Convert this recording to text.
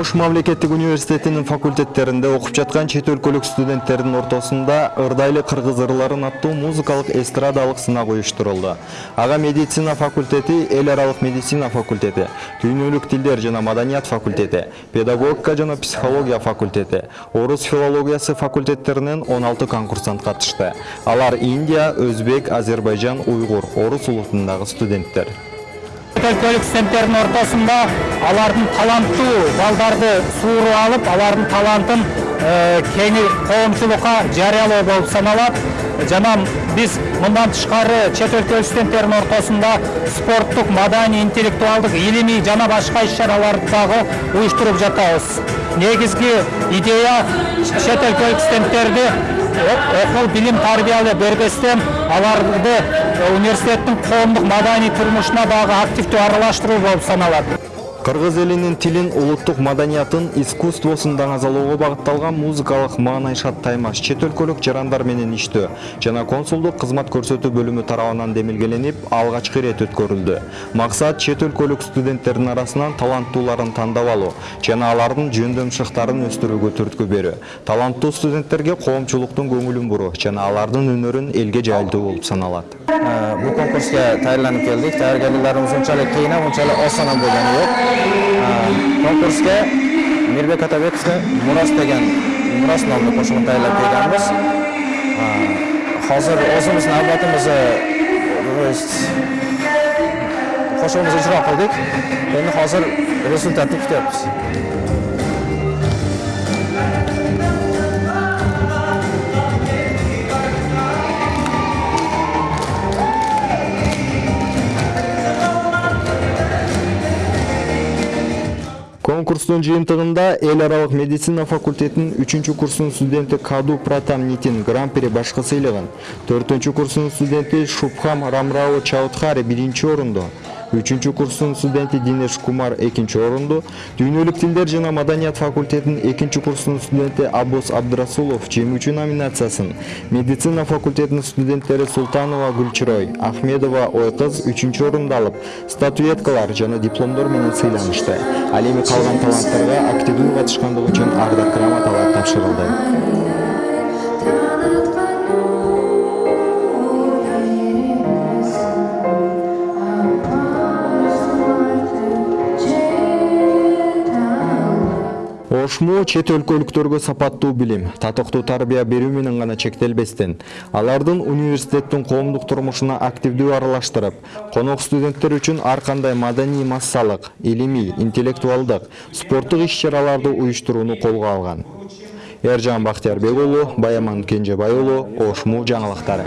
ош мамлекеттик университетинин факультеттеринде окуп жаткан чет өлкөлүк студенттердин ортосунда ырдайлы кыргыз ырларын аттуу музыкалык эстрадалык сынак уюштурулду ага медицина факультети эл аралык медицина факультети дүйнөлүк тилдер жана маданият факультети педагогика жана психология факультети орус филологиясы факультеттеринен 16 конкурсант катышты алар индия өзбек азербайжан уйгур орус улутундагы студенттер. Өлкөлүк студенттердин ортосунда алардын таланттуу балдарды сууруп алып алардын талантын кең коомчулукка жарыялоо болуп саналат жана биз мындан тышкары чет өлкөлүк студенттердин ортосунда спорттук маданий интеллектуалдык илимий жана башка иш чараларды дагы уюштуруп жатабыз. Негизги идея чет өлкөлүк студенттерди окуу билим тарбия бербестен аларды университеттин коомдук маданий турмушуна дагы активдүү аралаштыруу болуп саналат кыргыз элинин тилин улуттук маданиятын искусствосун даңазалоого багытталган музыкалык маанайшат таймаш чет өлкөлүк жарандар менен иштөө жана консулдук кызмат көрсөтүү бөлүмү тарабынан демилгеленип алгачкы ирет өткөрүлдү максат чет өлкөлүк студенттердин арасынан таланттууларын тандап алуу жана алардын жөндөм шыктарын өстүрүүгө түрткү берүү таланттуу студенттерге коомчулуктун көңүлүн буруу жана алардын өнөрүн элге жайылтуу болуп саналат бул конкурска даярданып келдик даярдыктарыбыз унчалык кыйын унчалык осон болгону жок конкурсқа мирбек атабековке мурас деген мурас номдуу кошугун даярдап келганбыз азыр өзүбүздүн арбатыбызды кошугубузду ижро кылдык эми азыр результатты күтөбүз Конкурстун жыйынтыгында эл аралык медицина факультетинин үчүнчү курсунун студенти каду пратам нитин гран при башкы сыйлыгын төртүнчү курсунун студенти шубхам рамрао чаудхари биринчи орунду үчүнчү курстун студенти динеш кумар экинчи орунду дүйнөлүк тилдер жана маданият факультетинин экинчи курсунун студенти аббос абдрасулов жеңүүчү номинациясын. Медицина факультетинин студенттери султанова гүлчирой ахмедова ойкыз үчүнчү орунду алып статуэткалар жана дипломдор менен сыйланышты. Ал эми калган таланттарга активдүү катышкандыгы үчүн ардак грамоталар тапшырылды ошму чет өлкөлүктөргө сапаттуу билим татыктуу тарбия берүү менен гана чектелбестен. Алардын университеттин коомдук турмушуна активдүү аралаштырып конок студенттер үчүн ар кандай маданий массалык илимий интеллектуалдык спорттук иш чараларды уюштурууну колго алган. Эржан бактиярбек уулу баяман кенжебай уулу ошму жаңылыктары